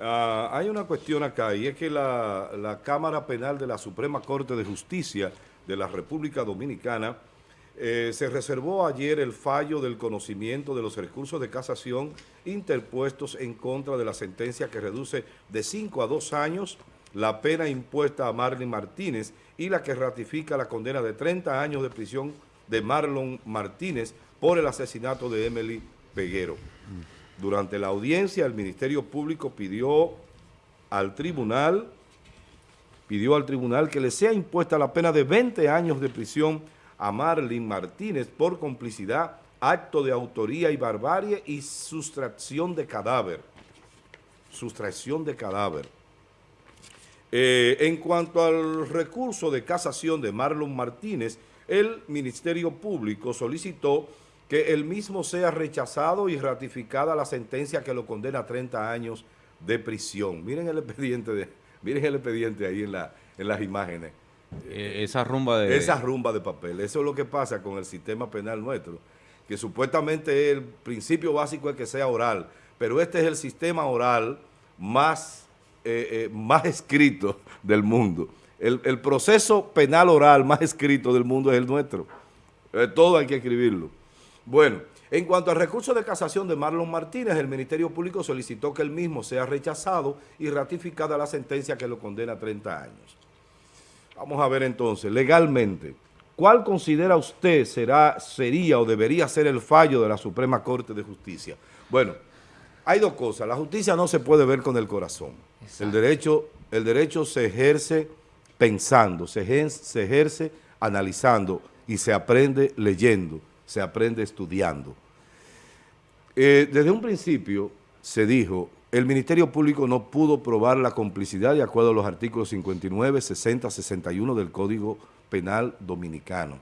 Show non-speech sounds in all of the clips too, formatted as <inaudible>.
Ah, hay una cuestión acá y es que la, Cámara Penal de la Suprema Corte de Justicia de la República Dominicana eh, se reservó ayer el fallo del conocimiento de los recursos de casación interpuestos en contra de la sentencia que reduce de 5 a 2 años la pena impuesta a Marlon Martínez y la que ratifica la condena de 30 años de prisión de Marlon Martínez por el asesinato de Emily Peguero. Durante la audiencia, el Ministerio Público pidió al tribunal, pidió al tribunal que le sea impuesta la pena de 20 años de prisión a Marlene Martínez por complicidad, acto de autoría y barbarie y sustracción de cadáver. Sustracción de cadáver. Eh, en cuanto al recurso de casación de Marlon Martínez, el Ministerio Público solicitó que el mismo sea rechazado y ratificada la sentencia que lo condena a 30 años de prisión. Miren el expediente, de, miren el expediente ahí en, la, en las imágenes. Eh, esa rumba de... Esa rumba de papel. Eso es lo que pasa con el sistema penal nuestro, que supuestamente el principio básico es que sea oral, pero este es el sistema oral más, eh, eh, más escrito del mundo. El, el, proceso penal oral más escrito del mundo es el nuestro. todo hay que escribirlo. Bueno, en cuanto al recurso de casación de Marlon Martínez, el Ministerio Público solicitó que el mismo sea rechazado y ratificada la sentencia que lo condena a 30 años. Vamos a ver entonces, legalmente, ¿cuál considera usted será, sería o debería ser el fallo de la Suprema Corte de Justicia? Bueno, hay dos cosas. La justicia no se puede ver con el corazón. El derecho, el derecho se ejerce pensando, se ejerce, se ejerce analizando y se aprende leyendo se aprende estudiando. Eh, desde un principio se dijo, el Ministerio Público no pudo probar la complicidad de acuerdo a los artículos 59, 60, 61 del Código Penal Dominicano.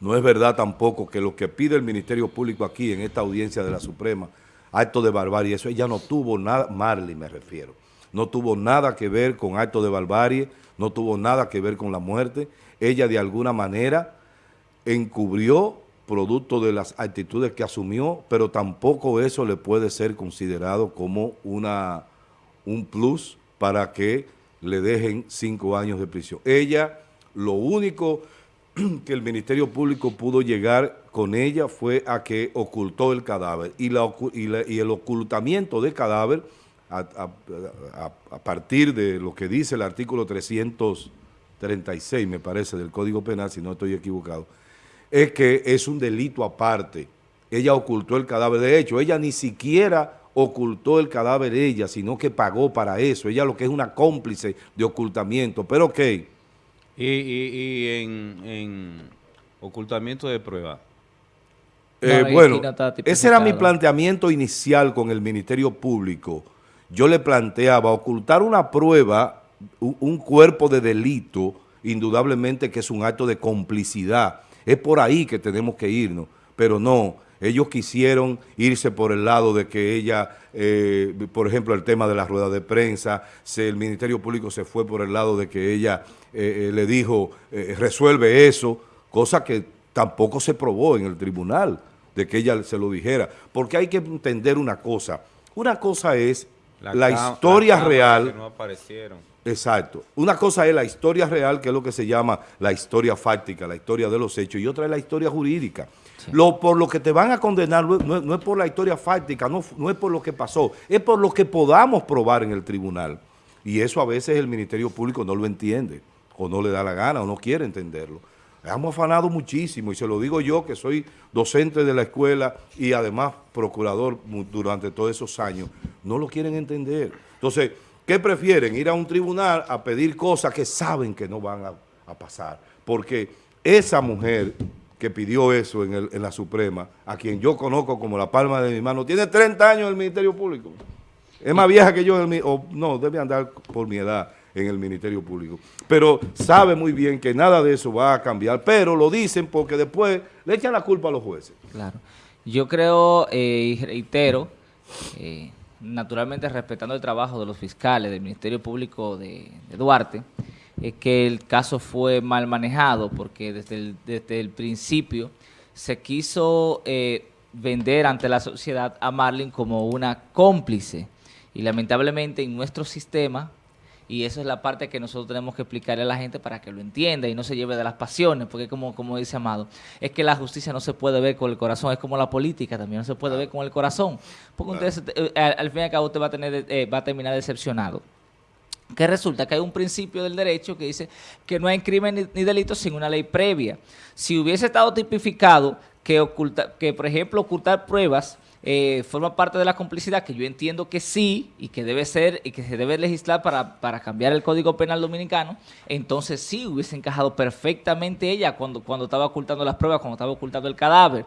No es verdad tampoco que lo que pide el Ministerio Público aquí en esta audiencia de la Suprema, acto de barbarie, eso ella no tuvo nada, Marley me refiero, no tuvo nada que ver con acto de barbarie, no tuvo nada que ver con la muerte, ella de alguna manera encubrió producto de las actitudes que asumió, pero tampoco eso le puede ser considerado como una, un plus para que le dejen cinco años de prisión. Ella, lo único <clears throat> que el Ministerio Público pudo llegar con ella fue a que ocultó el cadáver y, la, y, el ocultamiento del cadáver a, a, partir de lo que dice el artículo 336, me parece, del Código Penal, si no estoy equivocado, es que es un delito aparte. Ella ocultó el cadáver. De hecho, ella ni siquiera ocultó el cadáver de ella, sino que pagó para eso. Ella lo que es una cómplice de ocultamiento. Pero ok. Y, en, ocultamiento de prueba. Eh, bueno, ese era mi planteamiento inicial con el Ministerio Público. Yo le planteaba ocultar una prueba, un cuerpo de delito, indudablemente que es un acto de complicidad es por ahí que tenemos que irnos, pero no, ellos quisieron irse por el lado de que ella, eh, por ejemplo, el tema de la rueda de prensa, el Ministerio Público se fue por el lado de que ella eh, eh, le dijo, resuelve eso, cosa que tampoco se probó en el tribunal, de que ella se lo dijera, porque hay que entender una cosa, una cosa es la, historia real. no aparecieron Exacto. Una cosa es la historia real, que es lo que se llama la historia fáctica, la historia de los hechos, y otra es la historia jurídica. Lo, por lo que te van a condenar no, es por la historia fáctica, no, no es por lo que pasó, es por lo que podamos probar en el tribunal. Y eso a veces el Ministerio Público no lo entiende, o no le da la gana, o no quiere entenderlo. Hemos afanado muchísimo, y se lo digo yo, que soy docente de la escuela y además procurador durante todos esos años. No lo quieren entender. Entonces, ¿Qué prefieren? Ir a un tribunal a pedir cosas que saben que no van a, pasar. Porque esa mujer que pidió eso en, la Suprema, a quien yo conozco como la palma de mi mano, tiene 30 años en el Ministerio Público. Es más vieja que yo, en el, o no, debe andar por mi edad en el Ministerio Público. Pero sabe muy bien que nada de eso va a cambiar, pero lo dicen porque después le echan la culpa a los jueces. Claro. Yo creo eh, y reitero... Eh, naturalmente respetando el trabajo de los fiscales del Ministerio Público de, Duarte, es que el caso fue mal manejado porque desde el, desde el principio se quiso eh, vender ante la sociedad a Marlin como una cómplice Y lamentablemente en nuestro sistema, y eso es la parte que nosotros tenemos que explicarle a la gente para que lo entienda y no se lleve de las pasiones, porque como, como dice Amado, es que la justicia no se puede ver con el corazón, es como la política también, no se puede ver con el corazón, porque eh, al, al fin y al cabo usted va a, tener, eh, va a terminar decepcionado. Que resulta que hay un principio del derecho que dice que no hay crimen ni, ni delito sin una ley previa. Si hubiese estado tipificado que, oculta, que por ejemplo, ocultar pruebas eh, forma parte de la complicidad, que yo entiendo que sí, y que debe ser, y que se debe legislar para, para cambiar el Código Penal Dominicano, entonces sí hubiese encajado perfectamente ella cuando, cuando estaba ocultando las pruebas, cuando estaba ocultando el cadáver.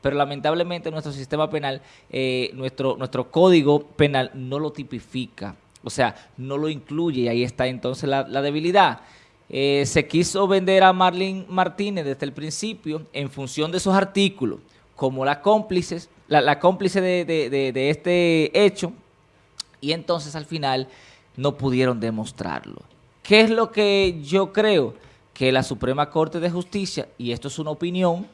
Pero lamentablemente nuestro sistema penal, eh, nuestro, nuestro código penal no lo tipifica. O sea, no lo incluye y ahí está entonces la, debilidad. Eh, se quiso vender a Marlene Martínez desde el principio en función de esos artículos como la cómplices, la, la cómplice de, de, de, de este hecho y entonces al final no pudieron demostrarlo. ¿Qué es lo que yo creo? Que la Suprema Corte de Justicia, y esto es una opinión,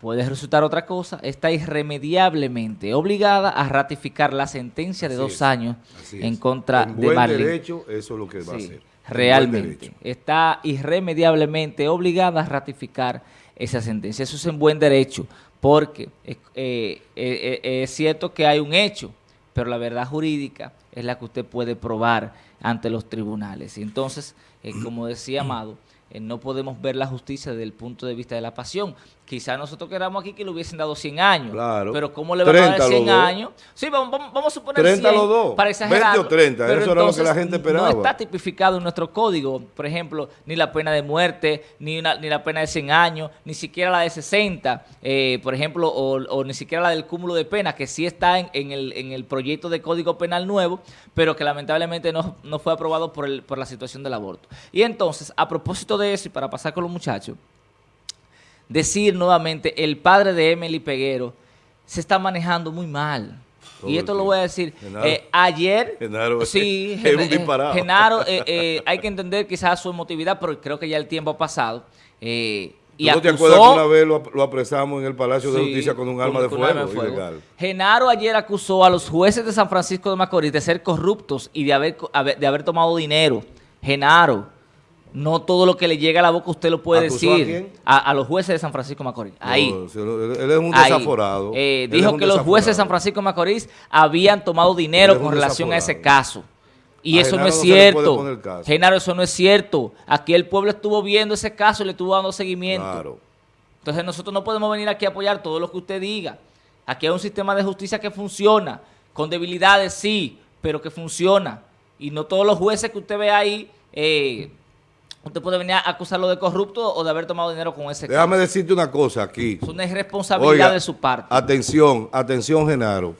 puede resultar otra cosa, está irremediablemente obligada a ratificar la sentencia de Así dos es, años en contra En de Marlene. derecho, eso es lo que va a Sí, hacer. En buen realmente. Está irremediablemente obligada a ratificar esa sentencia. Eso es en buen derecho, porque eh, eh, eh, es cierto que hay un hecho, pero la verdad jurídica es la que usted puede probar ante los tribunales. Y entonces, eh, <clears throat> como decía Amado, no podemos ver la justicia desde el punto de vista de la pasión. Quizás nosotros queramos aquí que le hubiesen dado 100 años, Claro. pero ¿cómo le van a 30 dar 100 los dos. años? Sí, vamos, a suponer 30 100 los dos. para 20 o exagerar. 30, eso era lo que la gente esperaba. No está tipificado en nuestro código, por ejemplo, ni la pena de muerte, ni, una- ni la pena de 100 años, ni siquiera la de 60, eh, por ejemplo, o, o ni siquiera la del cúmulo de pena, que sí está en, en el, en el proyecto de Código Penal nuevo, pero que lamentablemente no, no fue aprobado por, el, por la situación del aborto. Y entonces, a propósito de eso, y para pasar con los muchachos, decir nuevamente, el padre de Emily Peguero se está manejando muy mal. Todo y esto lo voy a decir. Genaro. eh, ayer, Genaro, sí, <laughs> es Gen- un disparado. Genaro, eh, eh, hay que entender quizás su emotividad, pero creo que ya el tiempo ha pasado. y ¿Tú no te acusó- acuerdas que una vez lo, lo apresamos en el Palacio de Justicia con un arma de fuego? arma de fuego. ilegal? Genaro ayer acusó a los jueces de San Francisco de Macorís de ser corruptos y de haber- de haber tomado dinero. Genaro, no todo lo que le llega a la boca usted lo puede ¿Acusó a decir. quién? A, a los jueces de San Francisco Macorís. Ahí. No, él, es un Ahí. desaforado. Eh, dijo un que los jueces de San. Francisco Macorís habían tomado dinero con relación a ese caso. Y A eso no es no cierto. Genaro, eso no es cierto. Aquí el pueblo estuvo viendo ese caso y le estuvo dando seguimiento. Claro. Entonces nosotros no podemos venir aquí a apoyar todo lo que usted diga. Aquí hay un sistema de justicia que funciona, con debilidades sí, pero que funciona. Y no todos los jueces que usted ve ahí, eh, usted puede venir a acusarlo de corrupto o de haber tomado dinero con ese Déjame caso. decirte una cosa aquí. Es una irresponsabilidad Oiga, de su parte. Atención, atención, Genaro.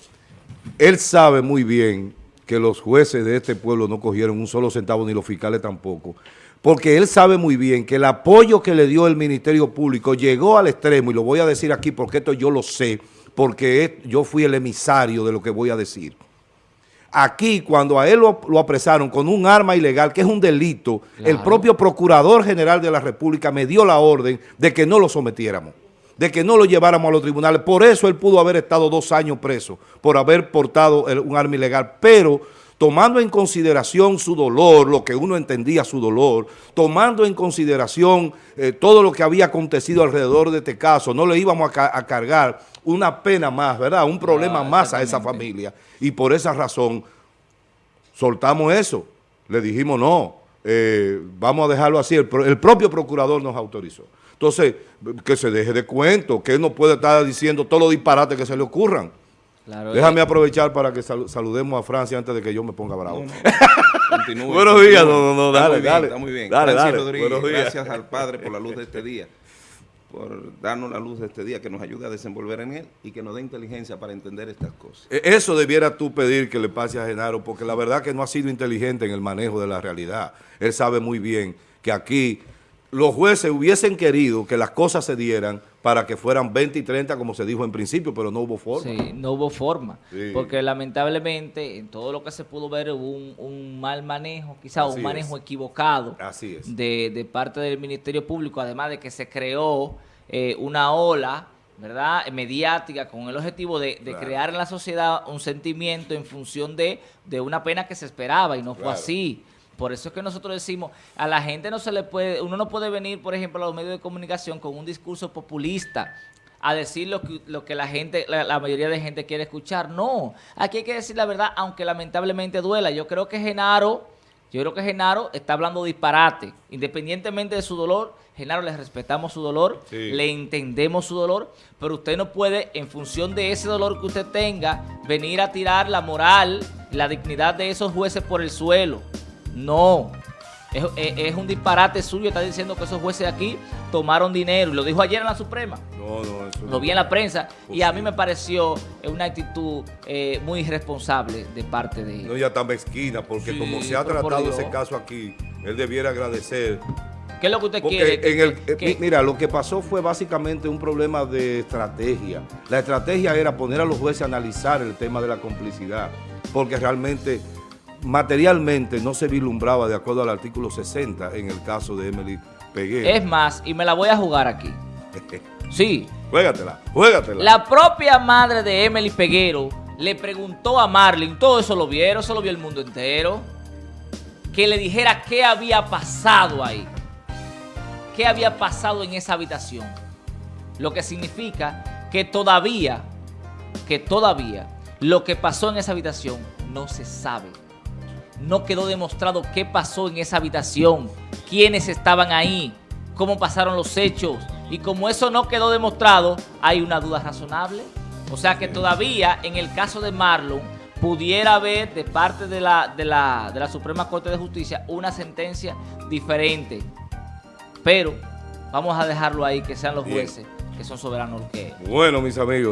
Él sabe muy bien que los jueces de este pueblo no cogieron un solo centavo, ni los fiscales tampoco. Porque él sabe muy bien que el apoyo que le dio el Ministerio Público llegó al extremo, y lo voy a decir aquí porque esto yo lo sé, porque yo fui el emisario de lo que voy a decir. Aquí, cuando a él lo, lo apresaron con un arma ilegal, que es un delito, el propio Procurador General de la República me dio la orden de que no lo sometiéramos, de que no lo lleváramos a los tribunales. Por eso él pudo haber estado dos años preso, por haber portado el- un arma ilegal. Pero tomando en consideración su dolor, lo que uno entendía su dolor, tomando en consideración eh, todo lo que había acontecido alrededor de este caso, no le íbamos a, ca- a cargar una pena más, ¿verdad? Un problema Ah, más a esa familia. Y por esa razón soltamos eso. Le dijimos, no, eh, vamos a dejarlo así. El, pro- el propio procurador nos autorizó. Entonces, que se deje de cuento, que él no puede estar diciendo todos los disparates que se le ocurran. Claro, Déjame eh, aprovechar para que salu- saludemos a Francia antes de que yo me ponga bravo. <laughs> Continúe, Buenos días, no, no, Está dale, muy bien, dale. Está muy bien. Dale, Francis dale. Rodríguez, Buenos días. gracias al Padre por la luz de este día, por darnos la luz de este día, que nos ayude a desenvolver en él y que nos dé inteligencia para entender estas cosas. E- Eso debiera tú pedir que le pase a Genaro, porque la verdad que no ha sido inteligente en el manejo de la realidad. Él sabe muy bien que aquí los jueces hubiesen querido que las cosas se dieran para que fueran 20 y 30 como se dijo en principio, pero no hubo forma. Sí, no hubo forma. Sí. Porque lamentablemente en todo lo que se pudo ver hubo un, un mal manejo, quizá Así un manejo es. equivocado Así es. de, de parte del Ministerio Público, además de que se creó eh, una ola ¿verdad? mediática con el objetivo de, de Claro. crear en la sociedad un sentimiento en función de, de una pena que se esperaba y no fue así. Por eso es que nosotros decimos, a la gente no se le puede, uno no puede venir, por ejemplo, a los medios de comunicación con un discurso populista a decir lo que, lo que la gente, la, la mayoría de gente quiere escuchar. No, aquí hay que decir la verdad, aunque lamentablemente duela. Yo creo que Genaro, yo creo que Genaro está hablando disparate. Independientemente de su dolor, Genaro le respetamos su dolor, Sí. le entendemos su dolor, pero usted no puede, en función de ese dolor que usted tenga, venir a tirar la moral, la dignidad de esos jueces por el suelo. No. Es, es- es un disparate suyo, está diciendo que esos jueces aquí tomaron dinero, y lo dijo ayer en la Suprema. No, no, eso Lo no. vi en la prensa y a mí me pareció eh, una actitud eh, muy irresponsable de parte de No, ya está mezquina, porque Sí, como se ha tratado ese caso aquí, él debiera agradecer. ¿Qué es lo que usted Porque quiere? en el, Que- eh, que- mira, lo que pasó fue básicamente un problema de estrategia. La estrategia era poner a los jueces a analizar el tema de la complicidad, porque realmente, materialmente, no se vislumbraba de acuerdo al artículo 60 en el caso de Emily Peguero. es más, y me la voy a jugar aquí. <laughs> Sí, Juégatela, juégatela. la propia madre de Emily Peguero le preguntó a Marlin, todo eso lo vieron, eso lo vio el mundo entero, que le dijera qué había pasado ahí. ¿Qué había pasado en esa habitación? Lo que significa que todavía, que todavía, lo que pasó en esa habitación no se sabe. No quedó demostrado qué pasó en esa habitación, quiénes estaban ahí, cómo pasaron los hechos. Y como eso no quedó demostrado, hay una duda razonable. O sea que todavía en el caso de Marlon pudiera haber de parte de la, de la, de la Suprema Corte de Justicia una sentencia diferente. Pero vamos a dejarlo ahí, que sean los jueces que son soberanos los que Bueno, mis amigos.